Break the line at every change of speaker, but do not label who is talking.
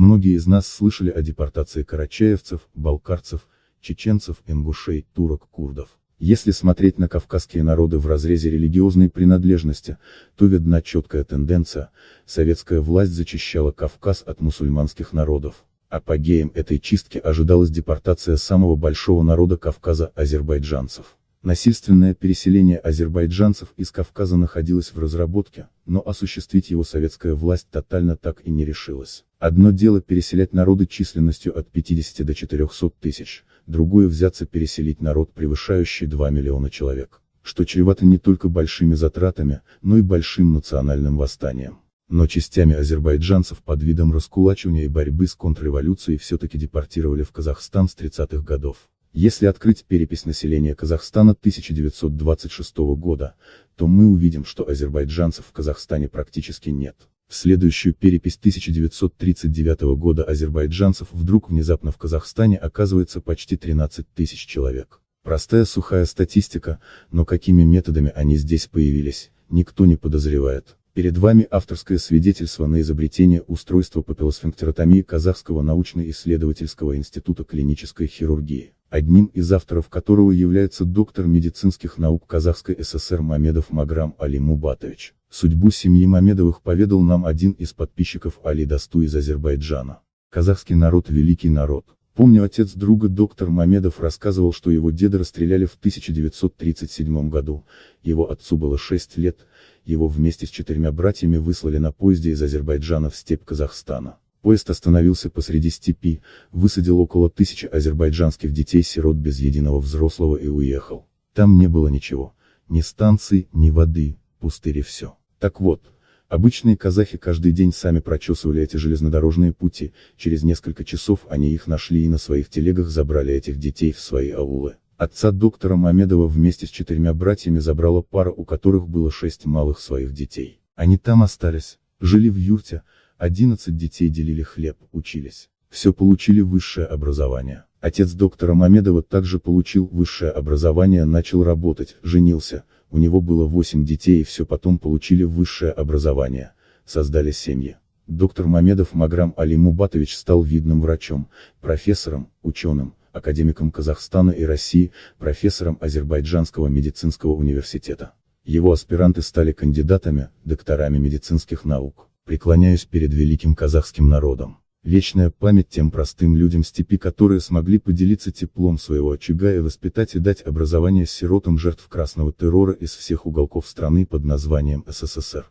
Многие из нас слышали о депортации карачаевцев, балкарцев, чеченцев, ингушей, турок, курдов. Если смотреть на кавказские народы в разрезе религиозной принадлежности, то видна четкая тенденция, советская власть зачищала Кавказ от мусульманских народов. Апогеем этой чистки ожидалась депортация самого большого народа Кавказа – азербайджанцев. Насильственное переселение азербайджанцев из Кавказа находилось в разработке, но осуществить его советская власть тотально так и не решилась. Одно дело переселять народы численностью от 50 до 400 тысяч, другое взяться переселить народ превышающий 2 миллиона человек, что чревато не только большими затратами, но и большим национальным восстанием. Но частями азербайджанцев под видом раскулачивания и борьбы с контрреволюцией все-таки депортировали в Казахстан с 30-х годов. Если открыть перепись населения Казахстана 1926 года, то мы увидим, что азербайджанцев в Казахстане практически нет. В следующую перепись 1939 года азербайджанцев вдруг внезапно в Казахстане оказывается почти 13 тысяч человек. Простая сухая статистика, но какими методами они здесь появились, никто не подозревает. Перед вами авторское свидетельство на изобретение устройства папиллосфинктеротомии Казахского научно-исследовательского института клинической хирургии одним из авторов которого является доктор медицинских наук Казахской ССР Мамедов Маграм Али Мубатович. Судьбу семьи Мамедовых поведал нам один из подписчиков Али Дасту из Азербайджана. Казахский народ – великий народ. Помню отец друга доктор Мамедов рассказывал, что его деда расстреляли в 1937 году, его отцу было 6 лет, его вместе с четырьмя братьями выслали на поезде из Азербайджана в степь Казахстана. Поезд остановился посреди степи, высадил около тысячи азербайджанских детей-сирот без единого взрослого и уехал. Там не было ничего. Ни станций, ни воды, пустырь и все. Так вот, обычные казахи каждый день сами прочесывали эти железнодорожные пути, через несколько часов они их нашли и на своих телегах забрали этих детей в свои аулы. Отца доктора Мамедова вместе с четырьмя братьями забрала пара, у которых было шесть малых своих детей. Они там остались, жили в юрте, 11 детей делили хлеб, учились. Все получили высшее образование. Отец доктора Мамедова также получил высшее образование, начал работать, женился, у него было 8 детей и все потом получили высшее образование, создали семьи. Доктор Мамедов Маграм Али Мубатович стал видным врачом, профессором, ученым, академиком Казахстана и России, профессором Азербайджанского медицинского университета. Его аспиранты стали кандидатами, докторами медицинских наук преклоняюсь перед великим казахским народом. Вечная память тем простым людям степи, которые смогли поделиться теплом своего очага и воспитать и дать образование сиротам жертв красного террора из всех уголков страны под названием СССР.